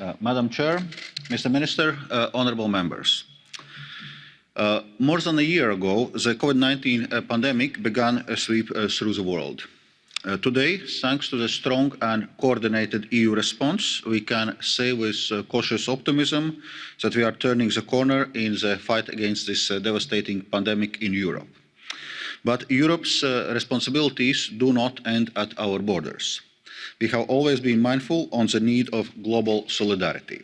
Uh, Madam Chair, Mr. Minister, uh, honorable members. Uh, more than a year ago, the COVID-19 uh, pandemic began a sweep uh, through the world. Uh, today, thanks to the strong and coordinated EU response, we can say with cautious optimism that we are turning the corner in the fight against this devastating pandemic in Europe. But Europe's responsibilities do not end at our borders. We have always been mindful on the need of global solidarity.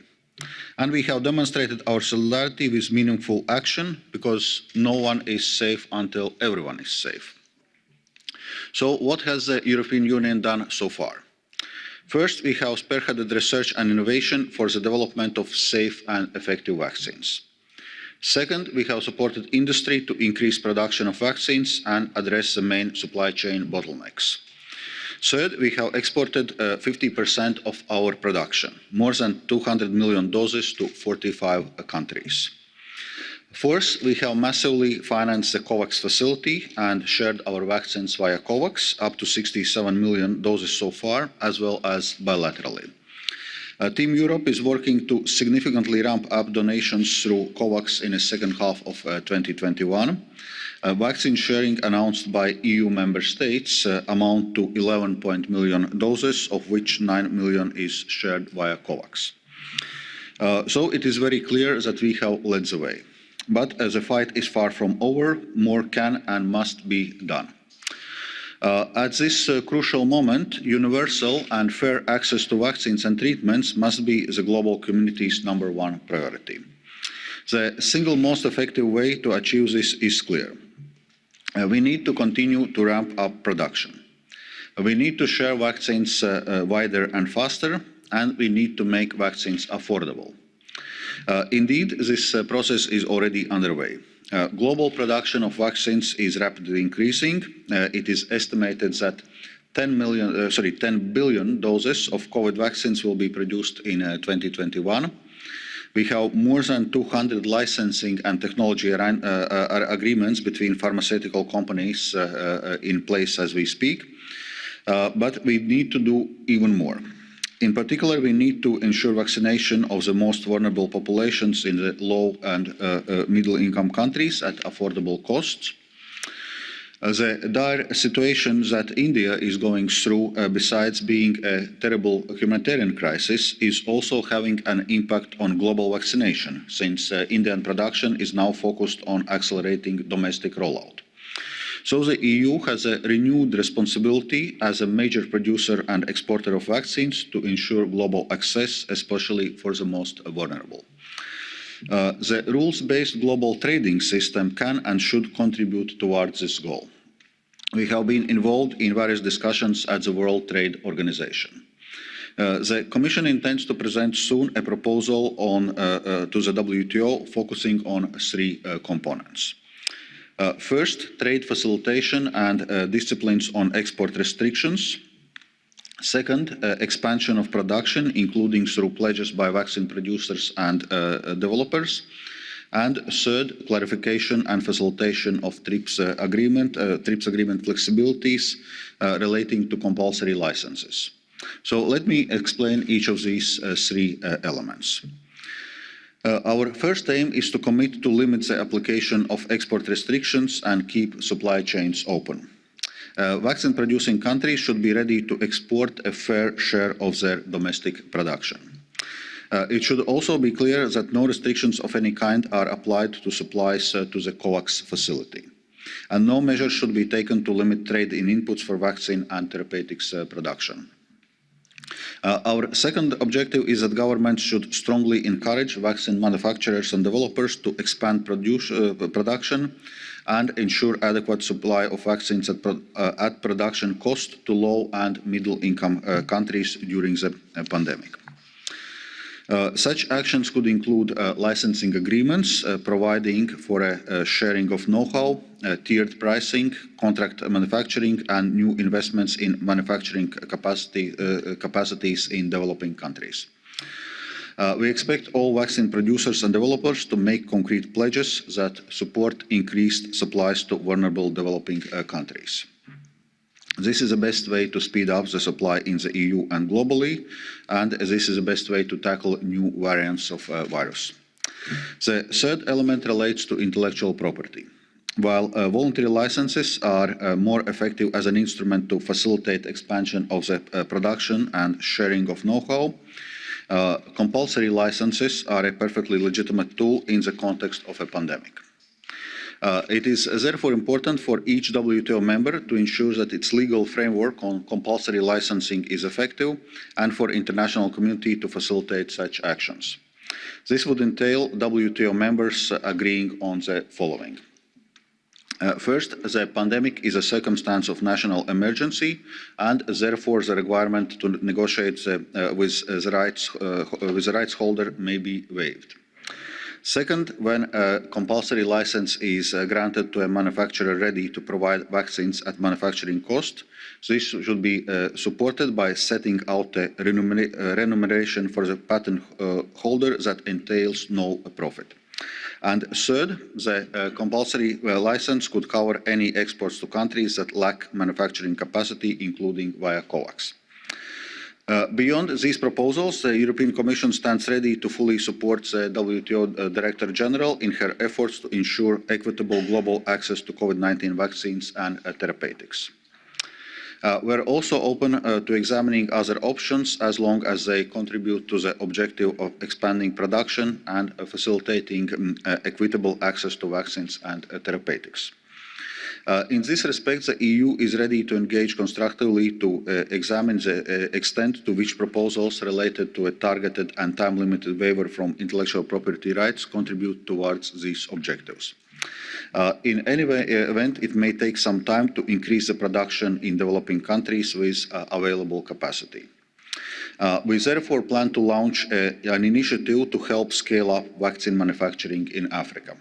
And we have demonstrated our solidarity with meaningful action because no one is safe until everyone is safe. So what has the European Union done so far? First, we have spearheaded research and innovation for the development of safe and effective vaccines. Second, we have supported industry to increase production of vaccines and address the main supply chain bottlenecks. Third, we have exported uh, 50% of our production, more than 200 million doses to 45 countries. Fourth, we have massively financed the COVAX facility and shared our vaccines via COVAX, up to 67 million doses so far, as well as bilaterally. Uh, Team Europe is working to significantly ramp up donations through COVAX in the second half of uh, 2021 vaccine sharing announced by EU member states uh, amount to 11 million doses, of which 9 million is shared via COVAX. Uh, so it is very clear that we have led the way. But as the fight is far from over, more can and must be done. Uh, at this crucial moment, universal and fair access to vaccines and treatments must be the global community's number one priority. The single most effective way to achieve this is clear Uh, we need to continue to ramp up production. We need to share vaccines uh, uh, wider and faster, and we need to make vaccines affordable. indeed, this process is already underway. global production of vaccines is rapidly increasing. it is estimated that 10 million, sorry, 10 billion doses of COVID vaccines will be produced in 2021 We have more than 200 licensing and technology uh, uh, agreements between pharmaceutical companies uh, in place as we speak, but we need to do even more. In particular, we need to ensure vaccination of the most vulnerable populations in the low and middle income countries at affordable costs the dire situation that India is going through, uh, besides being a terrible humanitarian crisis, is also having an impact on global vaccination, since uh, Indian production is now focused on accelerating domestic rollout. So the EU has a renewed responsibility as a major producer and exporter of vaccines to ensure global access, especially for the most vulnerable. Uh, the rules-based global trading system can and should contribute towards this goal we have been involved in various discussions at the World Trade Organization. Uh, the Commission intends to present soon a proposal uh, uh, to the WTO focusing on three components. first, trade facilitation and disciplines on export restrictions. Second, expansion of production, including through pledges by vaccine producers and developers and third, clarification and facilitation of TRIPS uh, agreement, uh, TRIPS agreement flexibilities uh, relating to compulsory licenses. So let me explain each of these three elements. our first aim is to commit to limit the application of export restrictions and keep supply chains open. vaccine producing countries should be ready to export a fair share of their domestic production Uh, it should also be clear that no restrictions of any kind are applied to supplies uh, to the COVAX facility. And no measures should be taken to limit trade in inputs for vaccine and therapeutics uh, production. our second objective is that governments should strongly encourage vaccine manufacturers and developers to expand production and ensure adequate supply of vaccines at, at production cost to low and middle income countries during the pandemic Uh, such actions could include uh, licensing agreements uh, providing for a sharing of know-how, tiered pricing, contract manufacturing and new investments in manufacturing capacities in developing countries. we expect all vaccine producers and developers to make concrete pledges that support increased supplies to vulnerable developing countries. This is the best way to speed up the supply in the EU and globally, and this is the best way to tackle new variants of uh, virus. The third element relates to intellectual property. While uh, voluntary licenses are uh, more effective as an instrument to facilitate expansion of the uh, production and sharing of know-how, uh, compulsory licenses are a perfectly legitimate tool in the context of a pandemic. Uh, it is therefore important for each WTO member to ensure that its legal framework on compulsory licensing is effective and for international community to facilitate such actions. This would entail WTO members agreeing on the following. Uh, first, the pandemic is a circumstance of national emergency and therefore the requirement to negotiate uh, with, the rights, uh, with the rights holder may be waived. Second, when a compulsory license is uh, granted to a manufacturer ready to provide vaccines at manufacturing cost, this should be uh, supported by setting out a uh, remuneration for the patent holder that entails no profit. And third, the uh, compulsory uh, license could cover any exports to countries that lack manufacturing capacity, including via COVAX. Uh, beyond these proposals, the European Commission stands ready to fully support the WTO uh, Director General in her efforts to ensure equitable global access to COVID-19 vaccines and uh, therapeutics. Uh, we're also open uh, to examining other options as long as they contribute to the objective of expanding production and facilitating um, equitable access to vaccines and therapeutics. Uh, in this respect, the EU is ready to engage constructively to uh, examine the uh, extent to which proposals related to a targeted and time-limited waiver from intellectual property rights contribute towards these objectives. Uh, in any way, uh, event, it may take some time to increase the production in developing countries with uh, available capacity. we therefore plan to launch a, an initiative to help scale up vaccine manufacturing in Africa.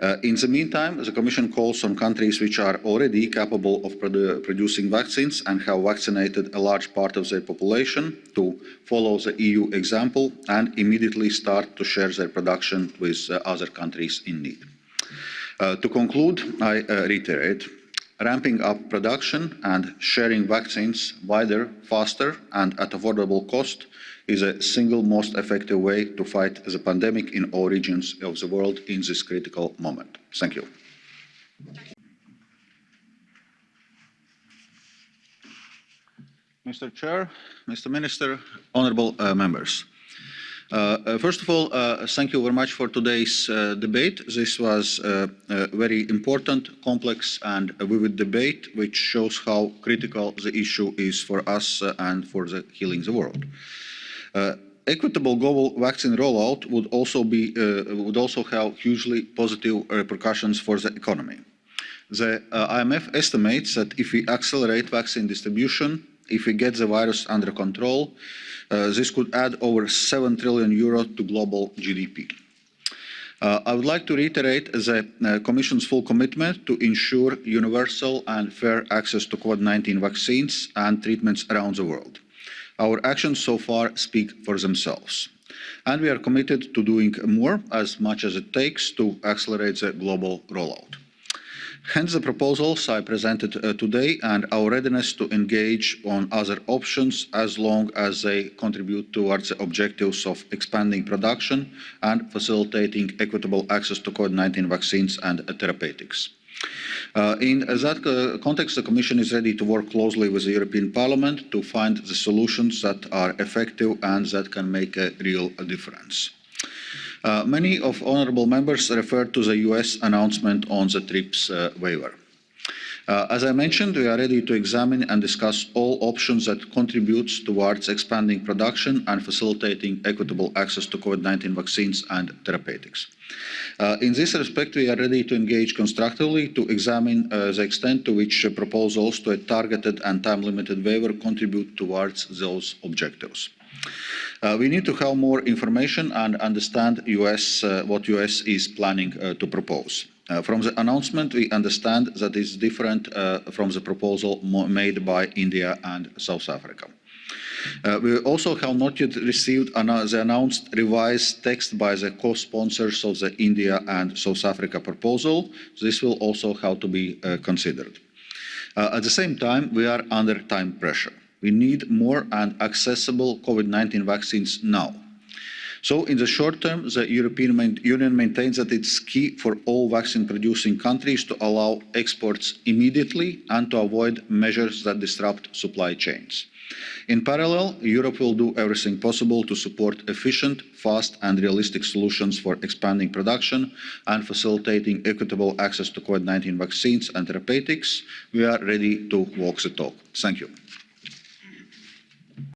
Uh, in the meantime, the Commission calls on countries which are already capable of produ producing vaccines and have vaccinated a large part of their population to follow the EU example and immediately start to share their production with uh, other countries in need. Uh, to conclude, I uh, reiterate, ramping up production and sharing vaccines wider, faster and at affordable cost is the single most effective way to fight the pandemic in all regions of the world in this critical moment. Thank you. Mr. Chair, Mr. Minister, honourable uh, members. Uh, uh, first of all, uh, thank you very much for today's uh, debate. This was uh, a very important, complex and vivid debate which shows how critical the issue is for us uh, and for the healing the world. Uh, equitable global vaccine rollout would also, be, uh, would also have hugely positive repercussions for the economy. The uh, IMF estimates that if we accelerate vaccine distribution, if we get the virus under control, uh, this could add over 7 trillion euro to global GDP. Uh, I would like to reiterate the uh, Commission's full commitment to ensure universal and fair access to COVID-19 vaccines and treatments around the world. Our actions so far speak for themselves. And we are committed to doing more, as much as it takes, to accelerate the global rollout. Hence the proposals I presented uh, today and our readiness to engage on other options as long as they contribute towards the objectives of expanding production and facilitating equitable access to COVID-19 vaccines and therapeutics. Uh, in that uh, context, the Commission is ready to work closely with the European Parliament to find the solutions that are effective and that can make a real difference. Uh, many of honourable members referred to the US announcement on the TRIPS uh, waiver. Uh, as I mentioned, we are ready to examine and discuss all options that contribute towards expanding production and facilitating equitable access to COVID-19 vaccines and therapeutics. Uh, in this respect, we are ready to engage constructively to examine uh, the extent to which proposals to a targeted and time-limited waiver contribute towards those objectives. Uh, we need to have more information and understand US, uh, what US is planning uh, to propose. Uh, from the announcement, we understand that it's different uh, from the proposal made by India and South Africa. Uh, we also have not yet received the announced revised text by the co-sponsors of the India and South Africa proposal. This will also have to be uh, considered. Uh, at the same time, we are under time pressure. We need more and accessible COVID-19 vaccines now. So in the short term, the European Union maintains that it's key for all vaccine-producing countries to allow exports immediately and to avoid measures that disrupt supply chains. In parallel, Europe will do everything possible to support efficient, fast and realistic solutions for expanding production and facilitating equitable access to COVID-19 vaccines and therapeutics. We are ready to walk the talk. Thank you.